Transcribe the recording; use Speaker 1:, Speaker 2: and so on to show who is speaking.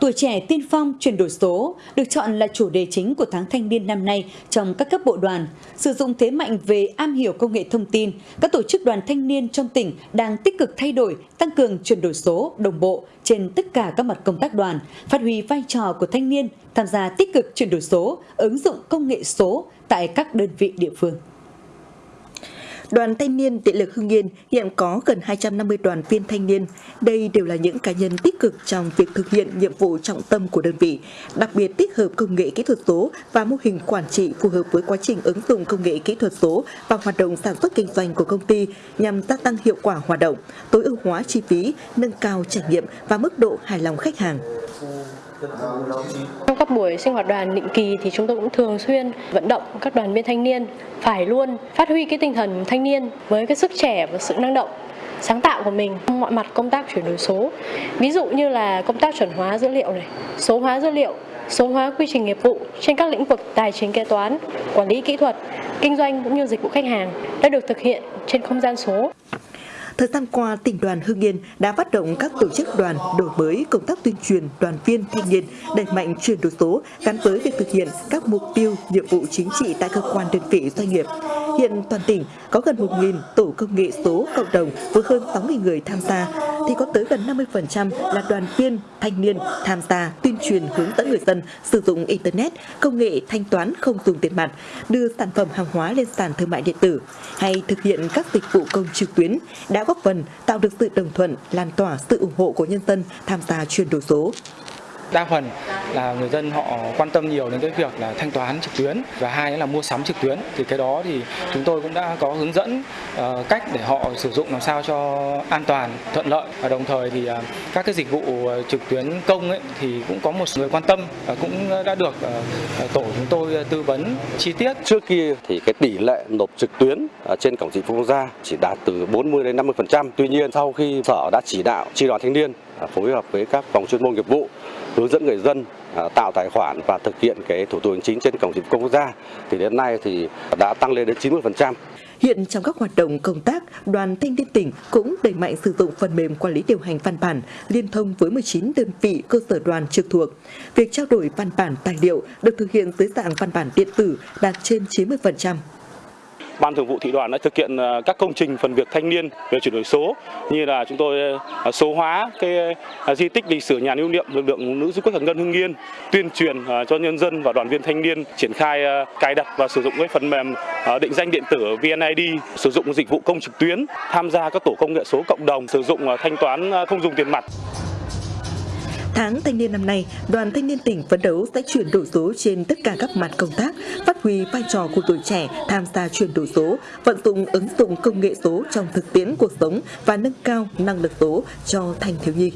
Speaker 1: Tuổi trẻ tiên phong chuyển đổi số được chọn là chủ đề chính của tháng thanh niên năm nay trong các cấp bộ đoàn. Sử dụng thế mạnh về am hiểu công nghệ thông tin, các tổ chức đoàn thanh niên trong tỉnh đang tích cực thay đổi, tăng cường chuyển đổi số đồng bộ trên tất cả các mặt công tác đoàn, phát huy vai trò của thanh niên, tham gia tích cực chuyển đổi số, ứng dụng công nghệ số tại các đơn vị địa phương.
Speaker 2: Đoàn Thanh niên Điện lực Hưng Yên hiện có gần 250 đoàn viên thanh niên. Đây đều là những cá nhân tích cực trong việc thực hiện nhiệm vụ trọng tâm của đơn vị, đặc biệt tích hợp công nghệ kỹ thuật số và mô hình quản trị phù hợp với quá trình ứng dụng công nghệ kỹ thuật số vào hoạt động sản xuất kinh doanh của công ty nhằm gia tăng hiệu quả hoạt động, tối ưu hóa chi phí, nâng cao trải nghiệm và mức độ hài lòng khách hàng.
Speaker 3: Trong các buổi sinh hoạt đoàn định kỳ thì chúng tôi cũng thường xuyên vận động các đoàn viên thanh niên phải luôn phát huy cái tinh thần thanh niên với cái sức trẻ và sự năng động sáng tạo của mình trong mọi mặt công tác chuyển đổi số. Ví dụ như là công tác chuẩn hóa dữ liệu này, số hóa dữ liệu, số hóa quy trình nghiệp vụ trên các lĩnh vực tài chính kế toán, quản lý kỹ thuật, kinh doanh cũng như dịch vụ khách hàng đã được thực hiện trên không gian số.
Speaker 2: Thời gian qua, tỉnh đoàn Hưng Yên đã phát động các tổ chức đoàn đổi mới công tác tuyên truyền đoàn viên thanh niên, đẩy mạnh chuyển đổi số gắn với việc thực hiện các mục tiêu, nhiệm vụ chính trị tại cơ quan đơn vị doanh nghiệp. Hiện toàn tỉnh có gần 1.000 tổ công nghệ số cộng đồng với hơn 6.000 người tham gia, thì có tới gần 50% là đoàn viên, thanh niên tham gia tuyên truyền hướng dẫn người dân sử dụng Internet, công nghệ thanh toán không dùng tiền mặt, đưa sản phẩm hàng hóa lên sàn thương mại điện tử, hay thực hiện các dịch vụ công trực tuyến đã góp phần tạo được sự đồng thuận, lan tỏa sự ủng hộ của nhân dân tham gia chuyển đổi số
Speaker 4: đa phần là người dân họ quan tâm nhiều đến cái việc là thanh toán trực tuyến và hai là mua sắm trực tuyến. Thì cái đó thì chúng tôi cũng đã có hướng dẫn ờ, cách để họ sử dụng làm sao cho an toàn, thuận lợi và đồng thời thì ờ, các cái dịch vụ ờ, trực tuyến công ấy thì cũng có một người quan tâm và cũng đã được tổ chúng tôi tư vấn chi tiết.
Speaker 5: Trước kia thì cái tỷ lệ nộp trực tuyến trên cổng dịch vụ quốc gia chỉ đạt từ 40 đến 50 phần trăm. Tuy nhiên sau khi sở đã chỉ đạo tri đoàn thanh niên À, phối hợp với các phòng chuyên môn nghiệp vụ hướng dẫn người dân à, tạo tài khoản và thực hiện cái thủ tục hành chính trên cổng dịch vụ công quốc gia thì đến nay thì đã tăng lên đến 90%.
Speaker 2: Hiện trong các hoạt động công tác, đoàn thanh niên tỉnh cũng đẩy mạnh sử dụng phần mềm quản lý điều hành văn bản liên thông với 19 đơn vị cơ sở đoàn trực thuộc. Việc trao đổi văn bản tài liệu được thực hiện dưới dạng văn bản điện tử đạt trên 90%.
Speaker 6: Ban Thường vụ thị đoàn đã thực hiện ờ, các công trình phần việc thanh niên về chuyển đổi số như là chúng tôi ờ, số hóa cái ờ, di tích lịch sử nhà lưu niệm lực lượng nữ du kích Hằng Ngân Hưng Yên, tuyên truyền cho nhân dân và đoàn viên thanh niên triển khai cài đặt và sử dụng cái phần mềm định danh điện tử VNID, sử dụng dịch vụ công trực tuyến, tham gia các tổ công nghệ số cộng đồng, sử dụng thanh toán không dùng tiền mặt.
Speaker 2: Tháng thanh niên năm nay, đoàn thanh niên tỉnh phấn đấu sẽ chuyển đổi số trên tất cả các mặt công tác, phát huy vai trò của tuổi trẻ tham gia chuyển đổi số, vận dụng ứng dụng công nghệ số trong thực tiễn cuộc sống và nâng cao năng lực số cho thanh thiếu nhi.